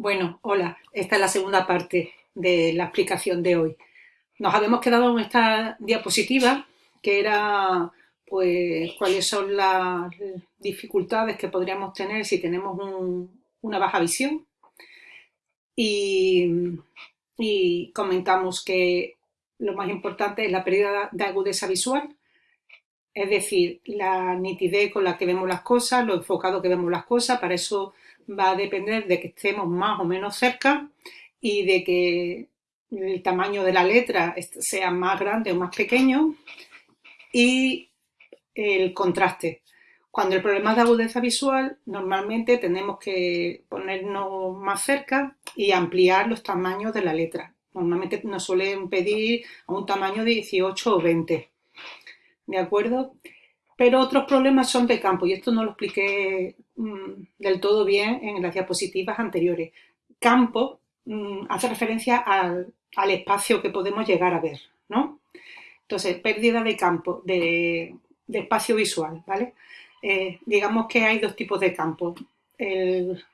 Bueno, hola, esta es la segunda parte de la explicación de hoy. Nos habíamos quedado en esta diapositiva que era pues cuáles son las dificultades que podríamos tener si tenemos una baja visión y, y comentamos que lo más importante es la pérdida de agudeza visual, es decir, la nitidez con la que vemos las cosas, lo enfocado que vemos las cosas, para eso va a depender de que estemos más o menos cerca y de que el tamaño de la letra sea más grande o más pequeño y el contraste. Cuando el problema es de agudeza visual, normalmente tenemos que ponernos más cerca y ampliar los tamaños de la letra. Normalmente nos suelen pedir a un tamaño de 18 o 20. ¿De acuerdo? Pero otros problemas son de campo y esto no lo expliqué mm, del todo bien en las diapositivas anteriores. Campo mm, hace referencia al, espacio que podemos llegar a ver, ¿no? Entonces, pérdida de campo, de, espacio visual, ¿vale? Eh, digamos que hay dos tipos de campo. el,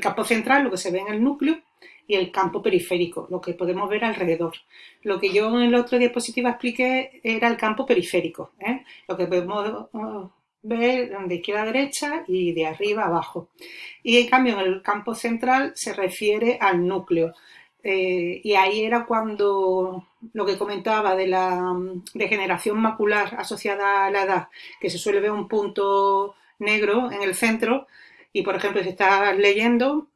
campo central, lo que se ve en el núcleo, y el campo periférico, lo que podemos ver alrededor. Lo que yo en la otra diapositiva expliqué era el campo periférico, ¿eh? lo que podemos uh, ver de izquierda a derecha y de arriba a abajo. Y en cambio en el campo central se refiere al núcleo. Eh, y ahí era cuando lo que comentaba de la degeneración macular asociada a la edad, que se suele ver un punto negro en el centro, y por ejemplo si estás leyendo,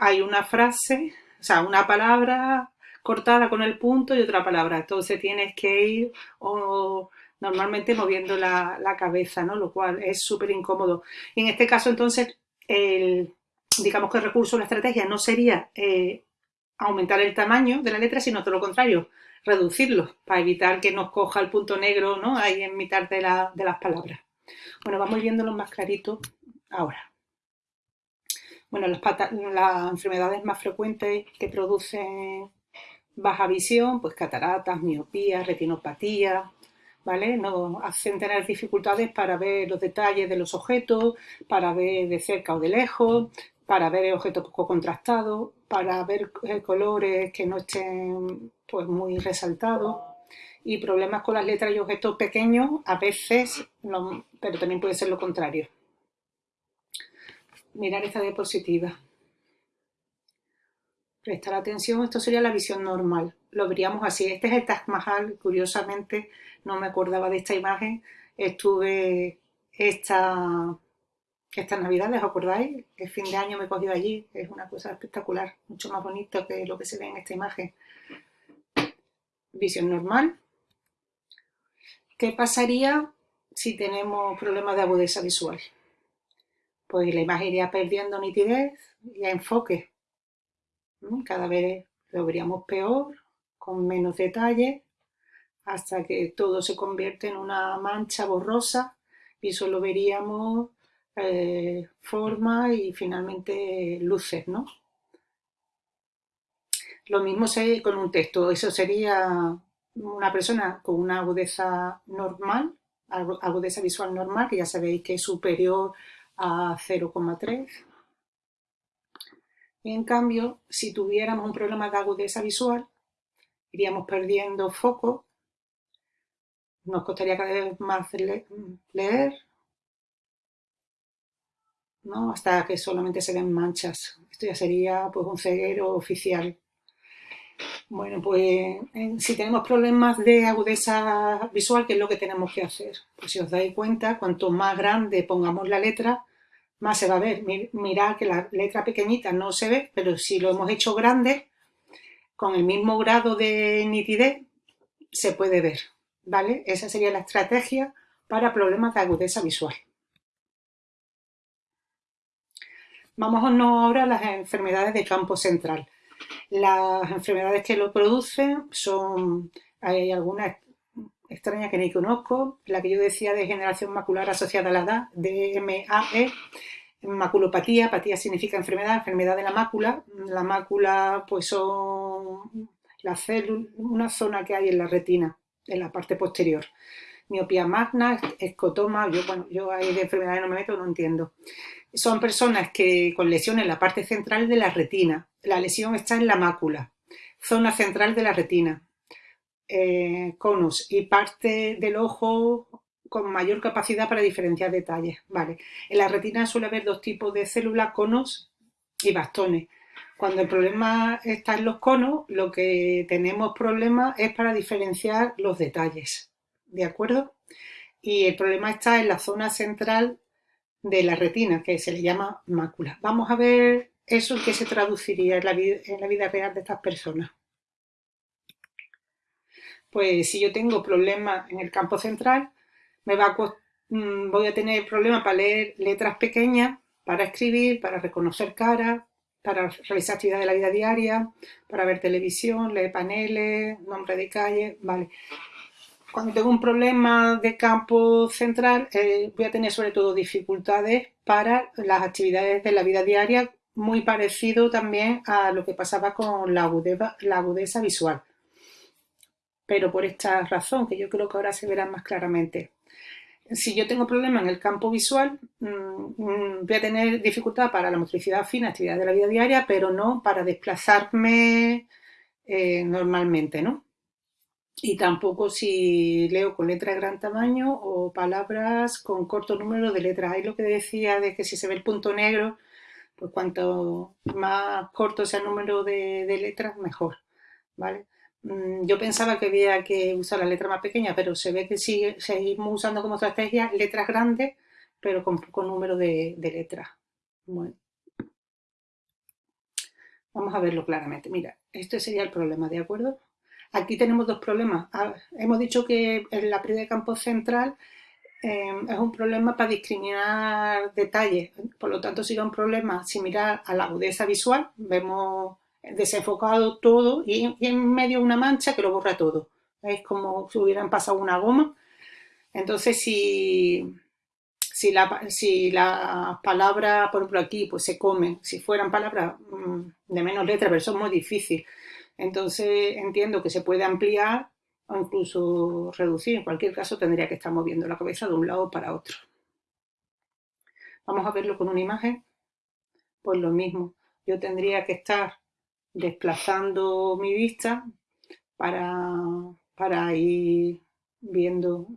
hay una frase o sea, una palabra cortada con el punto y otra palabra. Entonces tienes que ir o, normalmente moviendo la, cabeza, ¿no? Lo cual es súper incómodo. Y en este caso, entonces, el, digamos que el recurso, la estrategia no sería eh, aumentar el tamaño de la letra, sino todo lo contrario, reducirlo para evitar que nos coja el punto negro ¿no? ahí en mitad de, de las palabras. Bueno, vamos viéndolo más clarito ahora. Bueno, las, enfermedades más frecuentes que producen baja visión, pues cataratas, miopía, retinopatía, ¿vale? Nos hacen tener dificultades para ver los detalles de los objetos, para ver de cerca o de lejos, para ver objetos poco contrastados, para ver eh, colores que no estén pues, muy resaltados y problemas con las letras y objetos pequeños a veces, pero también puede ser lo contrario mirar esta diapositiva. Prestar atención, esto sería la visión normal. Lo veríamos así. Este es el Taj Mahal, curiosamente no me acordaba de esta imagen. Estuve esta, estas navidades, ¿os acordáis? El fin de año me he cogido allí, es una cosa espectacular, mucho más bonito que lo que se ve en esta imagen. Visión normal. ¿Qué pasaría si tenemos problemas de agudeza visual? Pues la imagen iría perdiendo nitidez y enfoque. Cada vez lo veríamos peor, con menos detalle, hasta que todo se convierte en una mancha borrosa y solo veríamos eh, forma y finalmente luces, ¿no? Lo mismo con un texto, eso sería una persona con una agudeza normal, agudeza visual normal, que ya sabéis que es superior a 0,3. En cambio, si tuviéramos un problema de agudeza visual, iríamos perdiendo foco, nos costaría cada vez más leer, ¿no? hasta que solamente se ven manchas. Esto ya sería pues, un ceguero oficial. Bueno, pues si tenemos problemas de agudeza visual, ¿qué es lo que tenemos que hacer? Pues si os dais cuenta, cuanto más grande pongamos la letra, más se va a ver. Mirad que la letra pequeñita no se ve, pero si lo hemos hecho grande, con el mismo grado de nitidez, se puede ver. ¿Vale? Esa sería la estrategia para problemas de agudeza visual. Vamos ahora a las enfermedades de campo central. Las enfermedades que lo producen son, hay algunas extrañas que ni conozco, la que yo decía de generación macular asociada a la edad, DMAE, maculopatía, apatía significa enfermedad, enfermedad de la mácula, la mácula pues son las células, una zona que hay en la retina, en la parte posterior. Miopía magna, escotoma, yo, bueno, yo ahí de enfermedades no me meto, no entiendo. Son personas que con lesiones en la parte central de la retina. La lesión está en la mácula, zona central de la retina. Eh, conos y parte del ojo con mayor capacidad para diferenciar detalles. Vale. En la retina suele haber dos tipos de células, conos y bastones. Cuando el problema está en los conos, lo que tenemos problema es para diferenciar los detalles. ¿De acuerdo? Y el problema está en la zona central de la retina, que se le llama mácula. Vamos a ver eso que se traduciría en la, vida, en la vida real de estas personas. Pues si yo tengo problemas en el campo central, me va mm, voy a tener problemas para leer letras pequeñas, para escribir, para reconocer caras, para realizar actividades de la vida diaria, para ver televisión, leer paneles, nombre de calle, vale. Cuando tengo un problema de campo central, eh, voy a tener sobre todo dificultades para las actividades de la vida diaria, muy parecido también a lo que pasaba con la agudeza, visual. Pero por esta razón, que yo creo que ahora se verá más claramente si yo tengo problemas en el campo visual, mm, mm, voy a tener dificultad para la motricidad fina, actividad de la vida diaria, pero no para desplazarme eh, normalmente, ¿no? Y tampoco si leo con letras de gran tamaño o palabras con corto número de letras. Ahí lo que decía de que si se ve el punto negro, pues cuanto más corto sea el número de, de letras, mejor, ¿vale? Mm, yo pensaba que había que usar la letra más pequeña, pero se ve que sigue, seguimos usando como estrategia letras grandes, pero con poco número de, letras. Bueno. Vamos a verlo claramente. Mira, este sería el problema, ¿de acuerdo? Aquí tenemos dos problemas. Hemos dicho que la pérdida de campo central em, es un problema para discriminar detalles. Por lo tanto, sería un problema similar a la agudeza visual. Vemos desenfocado todo y, en medio una mancha que lo borra todo. Es como si hubieran pasado una goma. Entonces, si, si, la, si las palabras, por ejemplo aquí, pues se comen, si fueran palabras mm, de menos letra, pero es muy difícil. Entonces entiendo que se puede ampliar o incluso reducir. En cualquier caso tendría que estar moviendo la cabeza de un lado para otro. Vamos a verlo con una imagen. Pues lo mismo. Yo tendría que estar desplazando mi vista para, ir viendo,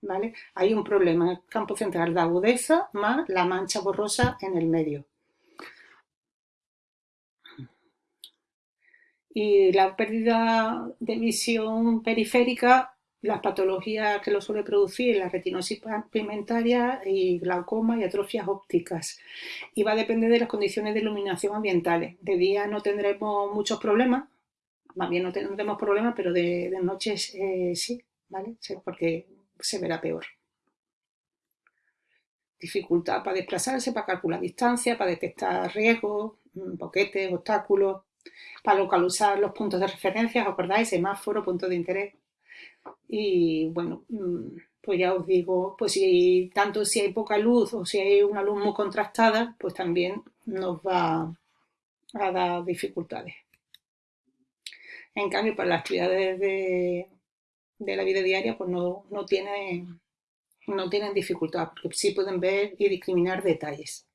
¿vale? Hay un problema el campo central de agudeza más la mancha borrosa en el medio. Y la pérdida de visión periférica, las patologías que lo suele producir, la retinosis pigmentaria y glaucoma y atrofias ópticas. Y va a depender de las condiciones de iluminación ambientales. De día no tendremos muchos problemas, más bien no tendremos problemas, pero de, de noche eh, sí, ¿vale? Porque se verá peor. Dificultad para desplazarse, para calcular distancia, para detectar riesgos, mm, boquetes, obstáculos, para localizar los puntos de referencia, ¿os acordáis? Semáforo, punto de interés. Y bueno, mm, pues ya os digo, pues tanto si hay poca luz o si hay una luz muy contrastada, pues también nos va a dar dificultades. En cambio, para las actividades de, la vida diaria, pues no, no, tienen, no tienen dificultad, porque sí pueden ver y discriminar detalles.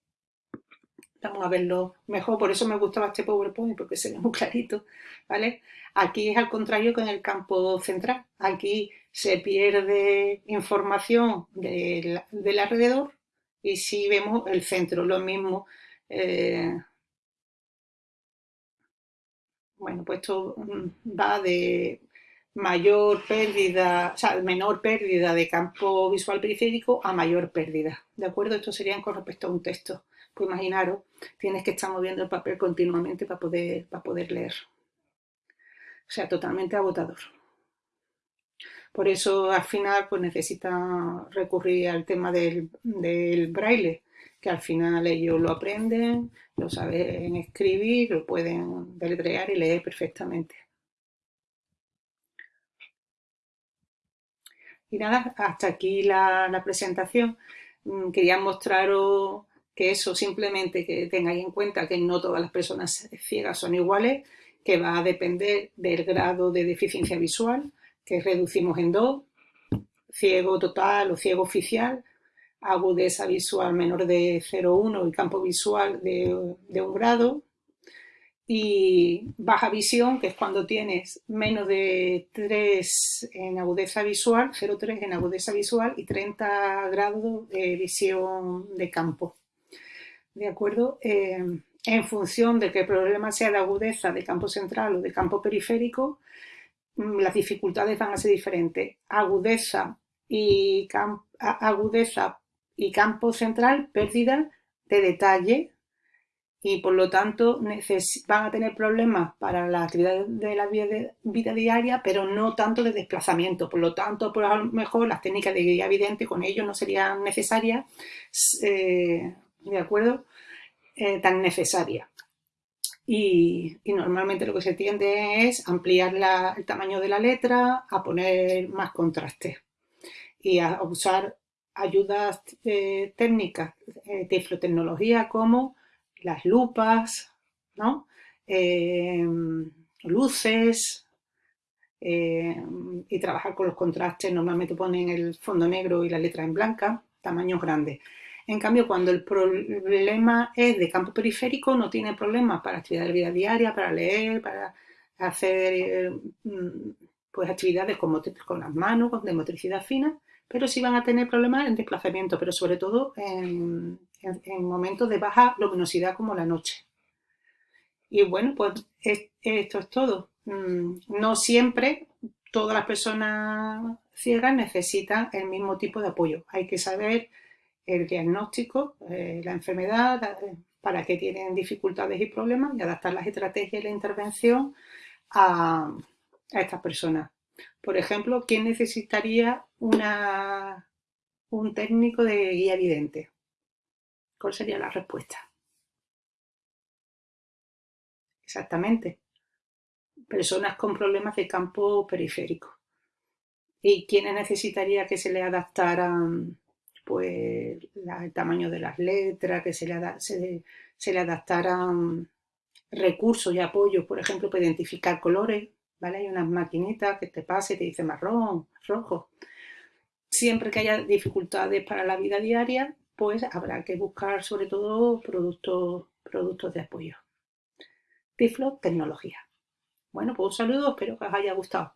Vamos a verlo mejor, por eso me gustaba este PowerPoint, porque se ve muy clarito, ¿vale? Aquí es al contrario que en el campo central. Aquí se pierde información del, alrededor y si vemos el centro, lo mismo. Eh, bueno, pues esto mm, va de mayor pérdida, o sea, menor pérdida de campo visual periférico a mayor pérdida. ¿De acuerdo? Esto sería con respecto a un texto. Pues imaginaros, tienes que estar moviendo el papel continuamente para poder, para poder leer. O sea, totalmente agotador. Por eso al final pues necesita recurrir al tema del, braille, que al final ellos lo aprenden, lo saben escribir, lo pueden deletrear y leer perfectamente. Y nada, hasta aquí la, la presentación. Mm, quería mostraros que eso simplemente que tengáis en cuenta que no todas las personas ciegas son iguales, que va a depender del grado de deficiencia visual, que reducimos en dos, ciego total o ciego oficial. agudeza visual menor de 0,1 y campo visual de, de un grado, y baja visión, que es cuando tienes menos de 3 en agudeza visual, 0,3 en agudeza visual y 30 grados de visión de campo. ¿De acuerdo? Eh, en función de que el problema sea de agudeza de campo central o de campo periférico, mm, las dificultades van a ser diferentes. Agudeza y, agudeza y campo central, pérdida de detalle y por lo tanto van a tener problemas para la actividad de la vida, diaria, pero no tanto de desplazamiento. Por lo tanto, por a lo mejor las técnicas de guía evidente con ellos no serían necesarias, eh, ¿de acuerdo? Eh, tan necesarias. Y, normalmente lo que se tiende es ampliar el tamaño de la letra, a poner más contraste y a usar ayudas eh, técnicas tiflotecnología como las lupas, ¿no? Em, luces y trabajar con los contrastes. Normalmente ponen el fondo negro y la letra en blanca, tamaños grandes. En cambio, cuando el problema es de campo periférico, no tiene problemas para actividad de vida diaria, para leer, para hacer mm, pues, actividades con, con las manos, de motricidad fina, pero sí van a tener problemas en desplazamiento, pero sobre todo en, momentos de baja luminosidad como la noche. Y bueno, pues esto es todo. Mm, no siempre todas las personas ciegas necesitan el mismo tipo de apoyo. Hay que saber el diagnóstico, eh, la enfermedad, eh, para qué tienen dificultades y problemas y adaptar las estrategias y la intervención a estas personas. Por ejemplo, ¿quién necesitaría un técnico de guía evidente? ¿Cuál sería la respuesta? Exactamente. Personas con problemas de campo periférico. ¿Y quiénes necesitaría que se le adaptaran pues, el tamaño de las letras, que se le, se, se le adaptaran recursos y apoyos, por ejemplo, para identificar colores? ¿vale? Hay unas maquinitas que te pase y te dice marrón, rojo. Siempre que haya dificultades para la vida diaria, pues habrá que buscar sobre todo productos, productos de apoyo. Tiflo Tecnología. Bueno, pues un saludo, espero que os haya gustado.